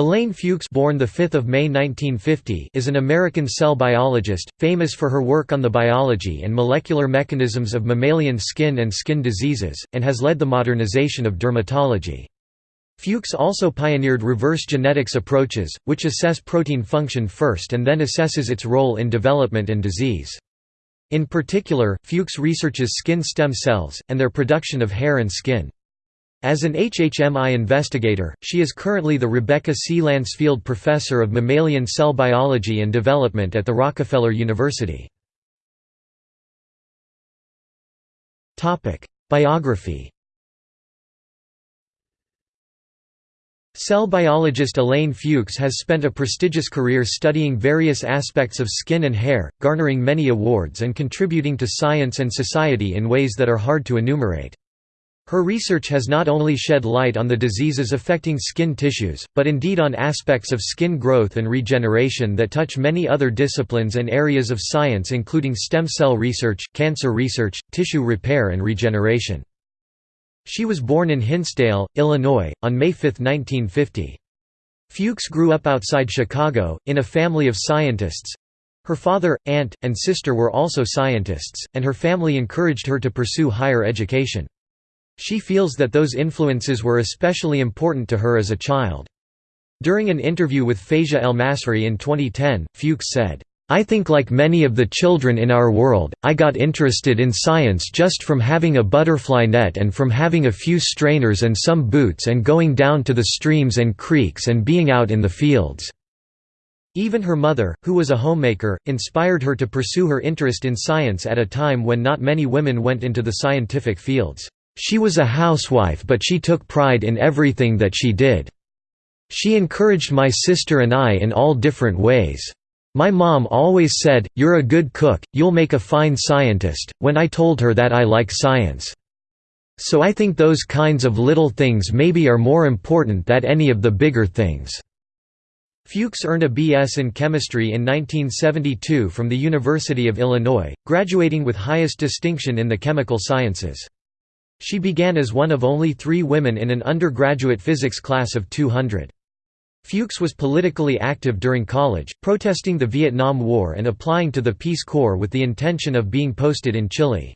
Elaine Fuchs born 5 May 1950 is an American cell biologist, famous for her work on the biology and molecular mechanisms of mammalian skin and skin diseases, and has led the modernization of dermatology. Fuchs also pioneered reverse genetics approaches, which assess protein function first and then assesses its role in development and disease. In particular, Fuchs researches skin stem cells, and their production of hair and skin. As an HHMI investigator, she is currently the Rebecca C. Lancefield Professor of Mammalian Cell Biology and Development at the Rockefeller University. Biography Cell biologist Elaine Fuchs has spent a prestigious career studying various aspects of skin and hair, garnering many awards and contributing to science and society in ways that are hard to enumerate. Her research has not only shed light on the diseases affecting skin tissues, but indeed on aspects of skin growth and regeneration that touch many other disciplines and areas of science including stem cell research, cancer research, tissue repair and regeneration. She was born in Hinsdale, Illinois, on May 5, 1950. Fuchs grew up outside Chicago, in a family of scientists. Her father, aunt, and sister were also scientists, and her family encouraged her to pursue higher education. She feels that those influences were especially important to her as a child. During an interview with Faiza El-Masri in 2010, Fuchs said, I think like many of the children in our world, I got interested in science just from having a butterfly net and from having a few strainers and some boots and going down to the streams and creeks and being out in the fields." Even her mother, who was a homemaker, inspired her to pursue her interest in science at a time when not many women went into the scientific fields. She was a housewife but she took pride in everything that she did. She encouraged my sister and I in all different ways. My mom always said, you're a good cook, you'll make a fine scientist, when I told her that I like science. So I think those kinds of little things maybe are more important than any of the bigger things." Fuchs earned a B.S. in chemistry in 1972 from the University of Illinois, graduating with highest distinction in the chemical sciences. She began as one of only three women in an undergraduate physics class of 200. Fuchs was politically active during college, protesting the Vietnam War and applying to the Peace Corps with the intention of being posted in Chile.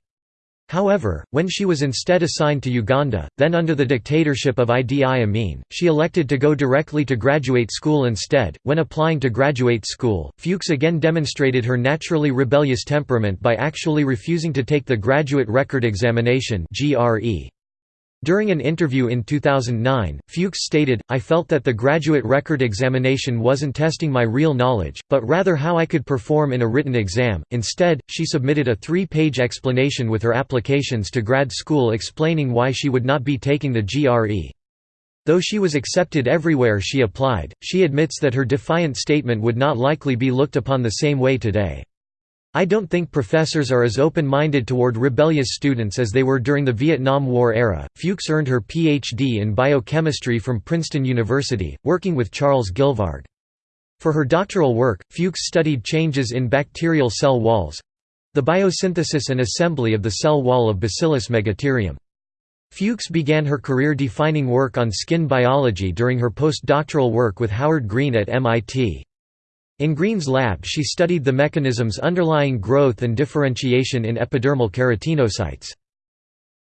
However, when she was instead assigned to Uganda, then under the dictatorship of Idi Amin, she elected to go directly to graduate school instead. When applying to graduate school, Fuchs again demonstrated her naturally rebellious temperament by actually refusing to take the Graduate Record Examination (GRE). During an interview in 2009, Fuchs stated, I felt that the graduate record examination wasn't testing my real knowledge, but rather how I could perform in a written exam. Instead, she submitted a three-page explanation with her applications to grad school explaining why she would not be taking the GRE. Though she was accepted everywhere she applied, she admits that her defiant statement would not likely be looked upon the same way today. I don't think professors are as open-minded toward rebellious students as they were during the Vietnam War era. Fuchs earned her PhD in biochemistry from Princeton University, working with Charles Gilvarg. For her doctoral work, Fuchs studied changes in bacterial cell walls—the biosynthesis and assembly of the cell wall of Bacillus megaterium. Fuchs began her career-defining work on skin biology during her postdoctoral work with Howard Green at MIT. In Green's lab she studied the mechanisms underlying growth and differentiation in epidermal keratinocytes.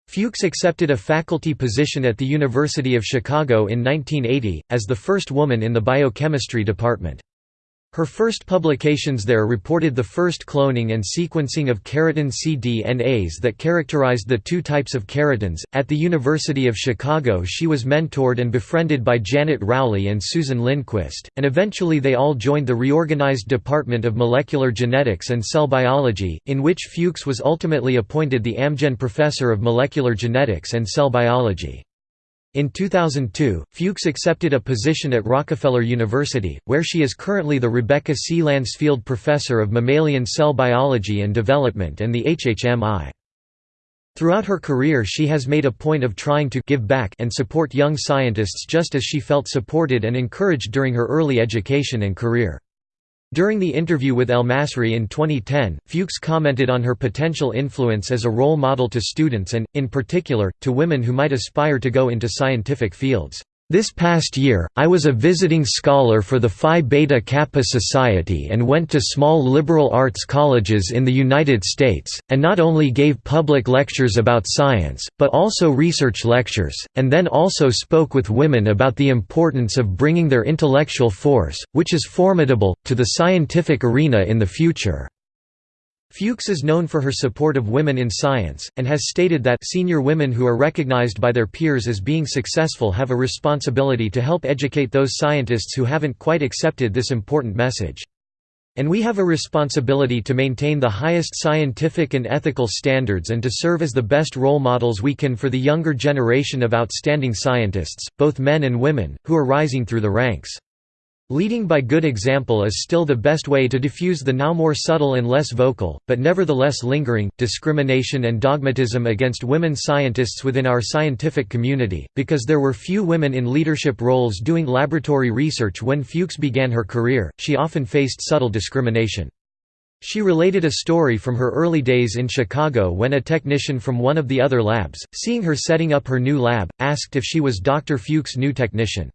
Fuchs accepted a faculty position at the University of Chicago in 1980, as the first woman in the biochemistry department. Her first publications there reported the first cloning and sequencing of keratin cDNAs that characterized the two types of keratins. At the University of Chicago, she was mentored and befriended by Janet Rowley and Susan Lindquist, and eventually they all joined the reorganized Department of Molecular Genetics and Cell Biology, in which Fuchs was ultimately appointed the Amgen Professor of Molecular Genetics and Cell Biology. In 2002, Fuchs accepted a position at Rockefeller University, where she is currently the Rebecca C. Lancefield Professor of Mammalian Cell Biology and Development and the HHMI. Throughout her career she has made a point of trying to give back and support young scientists just as she felt supported and encouraged during her early education and career. During the interview with El-Masri in 2010, Fuchs commented on her potential influence as a role model to students and, in particular, to women who might aspire to go into scientific fields. This past year, I was a visiting scholar for the Phi Beta Kappa Society and went to small liberal arts colleges in the United States, and not only gave public lectures about science, but also research lectures, and then also spoke with women about the importance of bringing their intellectual force, which is formidable, to the scientific arena in the future. Fuchs is known for her support of women in science, and has stated that senior women who are recognized by their peers as being successful have a responsibility to help educate those scientists who haven't quite accepted this important message. And we have a responsibility to maintain the highest scientific and ethical standards and to serve as the best role models we can for the younger generation of outstanding scientists, both men and women, who are rising through the ranks. Leading by good example is still the best way to diffuse the now more subtle and less vocal, but nevertheless lingering, discrimination and dogmatism against women scientists within our scientific community, because there were few women in leadership roles doing laboratory research when Fuchs began her career, she often faced subtle discrimination. She related a story from her early days in Chicago when a technician from one of the other labs, seeing her setting up her new lab, asked if she was Dr. Fuchs' new technician.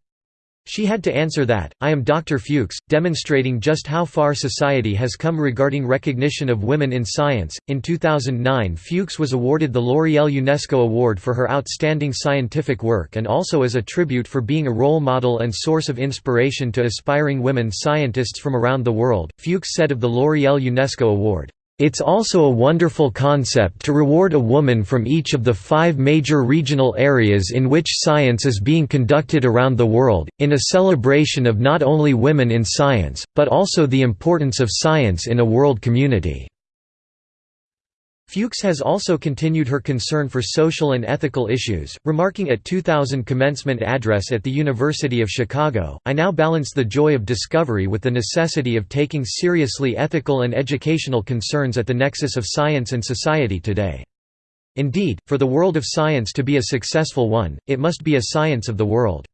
She had to answer that, I am Dr. Fuchs, demonstrating just how far society has come regarding recognition of women in science. In 2009, Fuchs was awarded the L'Oreal UNESCO Award for her outstanding scientific work and also as a tribute for being a role model and source of inspiration to aspiring women scientists from around the world. Fuchs said of the L'Oreal UNESCO Award, it's also a wonderful concept to reward a woman from each of the five major regional areas in which science is being conducted around the world, in a celebration of not only women in science, but also the importance of science in a world community. Fuchs has also continued her concern for social and ethical issues, remarking at 2000 commencement address at the University of Chicago, I now balance the joy of discovery with the necessity of taking seriously ethical and educational concerns at the nexus of science and society today. Indeed, for the world of science to be a successful one, it must be a science of the world.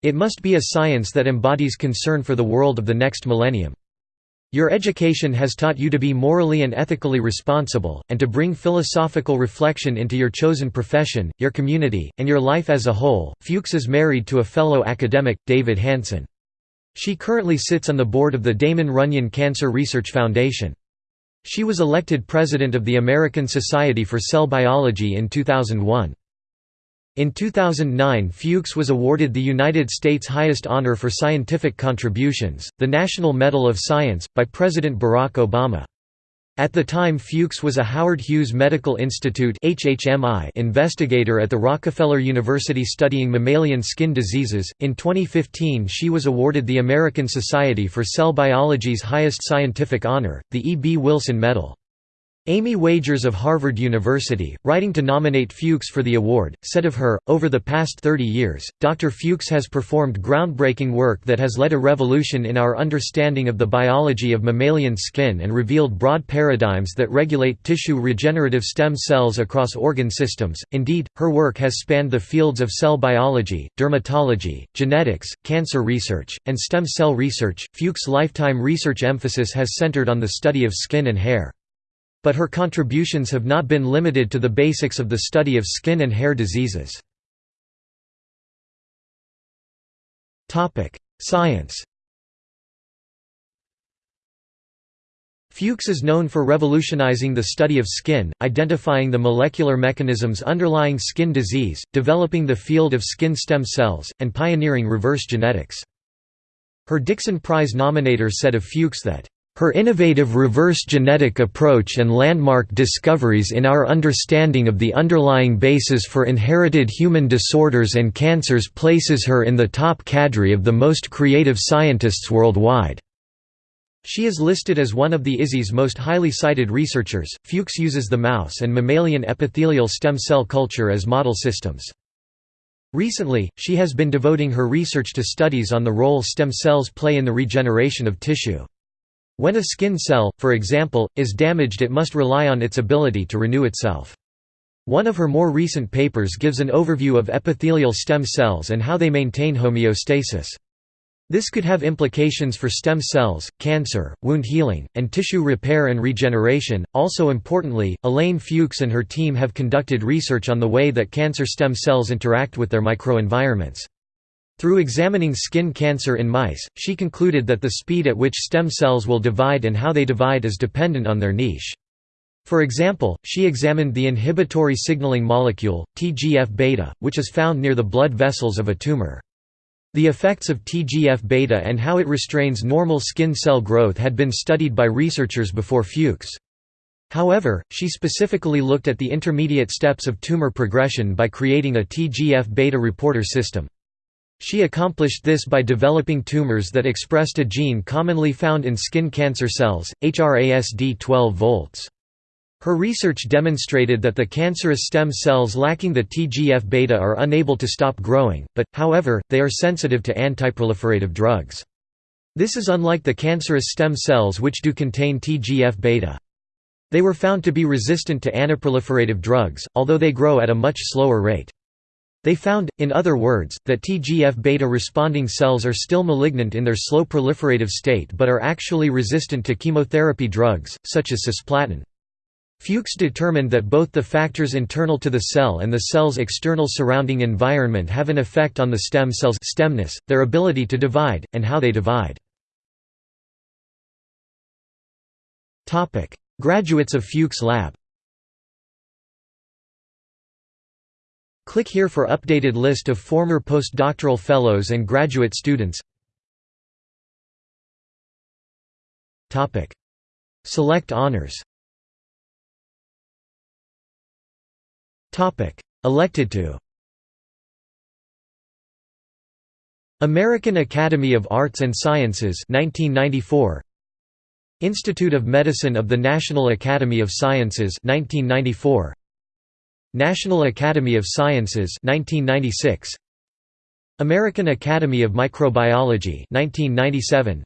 It must be a science that embodies concern for the world of the next millennium. Your education has taught you to be morally and ethically responsible, and to bring philosophical reflection into your chosen profession, your community, and your life as a whole. Fuchs is married to a fellow academic, David Hanson. She currently sits on the board of the Damon Runyon Cancer Research Foundation. She was elected president of the American Society for Cell Biology in 2001. In 2009 Fuchs was awarded the United States' highest honor for scientific contributions, the National Medal of Science, by President Barack Obama. At the time Fuchs was a Howard Hughes Medical Institute investigator at the Rockefeller University studying mammalian skin diseases. In 2015 she was awarded the American Society for Cell Biology's highest scientific honor, the E. B. Wilson Medal. Amy Wagers of Harvard University, writing to nominate Fuchs for the award, said of her, Over the past 30 years, Dr. Fuchs has performed groundbreaking work that has led a revolution in our understanding of the biology of mammalian skin and revealed broad paradigms that regulate tissue regenerative stem cells across organ systems. Indeed, her work has spanned the fields of cell biology, dermatology, genetics, cancer research, and stem cell research. Fuchs' lifetime research emphasis has centered on the study of skin and hair. But her contributions have not been limited to the basics of the study of skin and hair diseases. Science Fuchs is known for revolutionizing the study of skin, identifying the molecular mechanisms underlying skin disease, developing the field of skin stem cells, and pioneering reverse genetics. Her Dickson Prize nominator said of Fuchs that, her innovative reverse genetic approach and landmark discoveries in our understanding of the underlying basis for inherited human disorders and cancers places her in the top cadre of the most creative scientists worldwide. She is listed as one of the ISI's most highly cited researchers. Fuchs uses the mouse and mammalian epithelial stem cell culture as model systems. Recently, she has been devoting her research to studies on the role stem cells play in the regeneration of tissue. When a skin cell, for example, is damaged it must rely on its ability to renew itself. One of her more recent papers gives an overview of epithelial stem cells and how they maintain homeostasis. This could have implications for stem cells, cancer, wound healing, and tissue repair and regeneration. Also importantly, Elaine Fuchs and her team have conducted research on the way that cancer stem cells interact with their microenvironments. Through examining skin cancer in mice, she concluded that the speed at which stem cells will divide and how they divide is dependent on their niche. For example, she examined the inhibitory signaling molecule, TGF-beta, which is found near the blood vessels of a tumor. The effects of TGF-beta and how it restrains normal skin cell growth had been studied by researchers before Fuchs. However, she specifically looked at the intermediate steps of tumor progression by creating a TGF-beta reporter system. She accomplished this by developing tumors that expressed a gene commonly found in skin cancer cells, HRASD 12 volts. Her research demonstrated that the cancerous stem cells lacking the TGF-beta are unable to stop growing, but, however, they are sensitive to antiproliferative drugs. This is unlike the cancerous stem cells which do contain TGF-beta. They were found to be resistant to antiproliferative drugs, although they grow at a much slower rate. They found, in other words, that TGF-beta responding cells are still malignant in their slow proliferative state but are actually resistant to chemotherapy drugs, such as cisplatin. Fuchs determined that both the factors internal to the cell and the cell's external surrounding environment have an effect on the stem cell's stemness, their ability to divide, and how they divide. Graduates of Fuchs Lab Click here for updated list of former postdoctoral fellows and graduate students. Topic: Select honors. Topic: Elected to. American Academy of Arts and Sciences 1994 Institute of Medicine of the National Academy of Sciences 1994 National Academy of Sciences 1996 American Academy of Microbiology 1997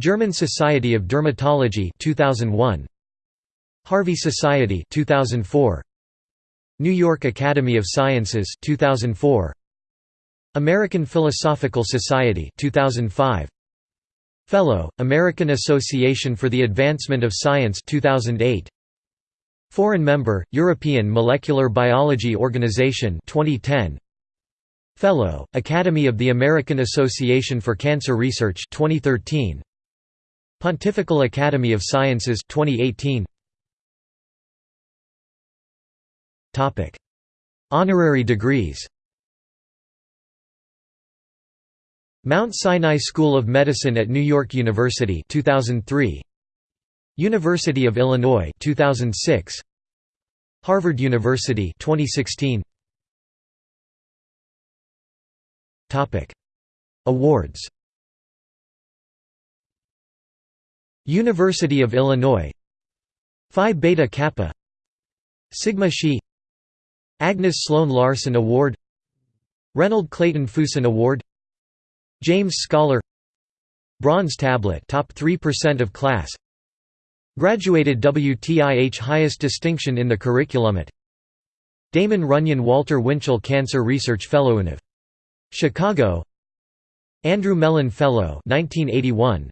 German Society of Dermatology 2001 Harvey Society 2004 New York Academy of Sciences 2004 American Philosophical Society 2005 Fellow American Association for the Advancement of Science 2008 Foreign member, European Molecular Biology Organization 2010. Fellow, Academy of the American Association for Cancer Research 2013. Pontifical Academy of Sciences 2018. Topic: Honorary degrees. Mount Sinai School of Medicine at New York University 2003. University of Illinois 2006 Harvard University 2016 Topic. Awards. University of Illinois. Phi Beta Kappa. Sigma Xi. Agnes Sloan Larson Award. Reynold Clayton Fuson Award. James Scholar. Bronze Tablet top 3% of class Graduated WTIH highest distinction in the curriculum at Damon Runyon Walter Winchell Cancer Research Fellow of Chicago Andrew Mellon Fellow 1981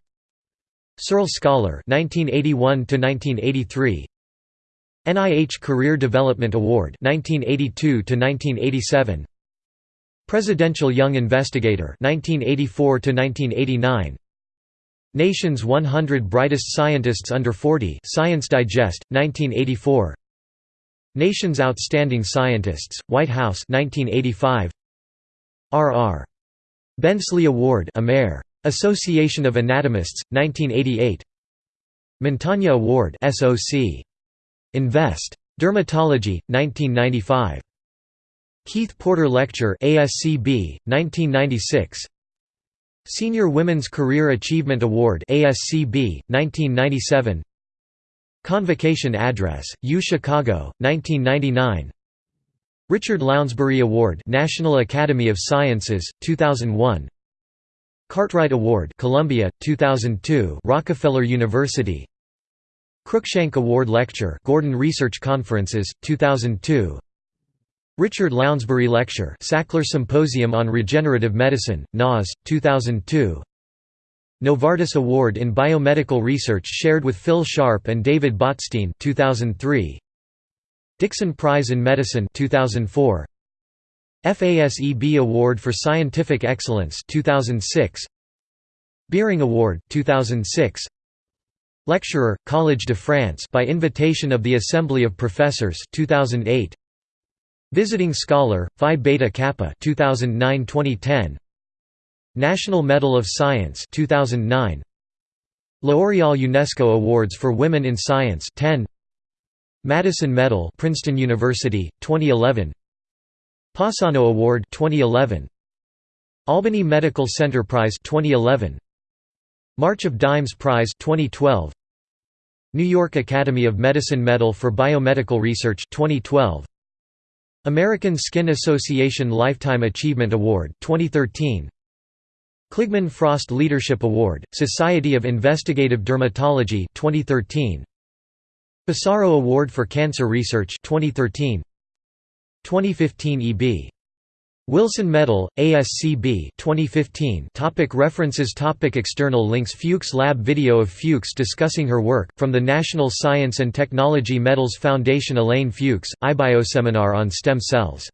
Searle Scholar 1981 to 1983 NIH Career Development Award 1982 to 1987 Presidential Young Investigator 1984 to 1989 Nation's 100 Brightest Scientists Under 40 Science Digest, 1984 Nation's Outstanding Scientists, White House 1985 R.R. Bensley Award Amer. Association of Anatomists, 1988 Montagna Award SOC. Invest. Dermatology, 1995 Keith Porter Lecture ASCB, 1996 Senior Women's Career Achievement Award ASCB, 1997 Convocation Address, U Chicago, 1999 Richard Lounsbury Award National Academy of Sciences, 2001 Cartwright Award Columbia, 2002 Rockefeller University. Cruickshank Award Lecture Gordon Research Conferences, 2002 Richard Lounsbury Lecture Sackler Symposium on Regenerative Medicine, NAS, 2002 Novartis Award in Biomedical Research shared with Phil Sharp and David Botstein 2003 Dickson Prize in Medicine 2004 FASEB Award for Scientific Excellence 2006 Beering Award 2006 Lecturer Collège de France by invitation of the Assembly of Professors 2008 Visiting Scholar Phi Beta Kappa 2009-2010 National Medal of Science 2009 L'Oréal UNESCO Awards for Women in Science 10 Madison Medal Princeton University 2011 Passano Award 2011 Albany Medical Center Prize 2011 March of Dimes Prize 2012 New York Academy of Medicine Medal for Biomedical Research 2012 American Skin Association Lifetime Achievement Award 2013 Kligman Frost Leadership Award Society of Investigative Dermatology 2013 Pissarro Award for Cancer Research 2013 2015 EB Wilson Medal, ASCB 2015 topic References. Topic External links. Fuchs Lab Video of Fuchs discussing her work, from the National Science and Technology Medals Foundation Elaine Fuchs, iBioseminar on stem cells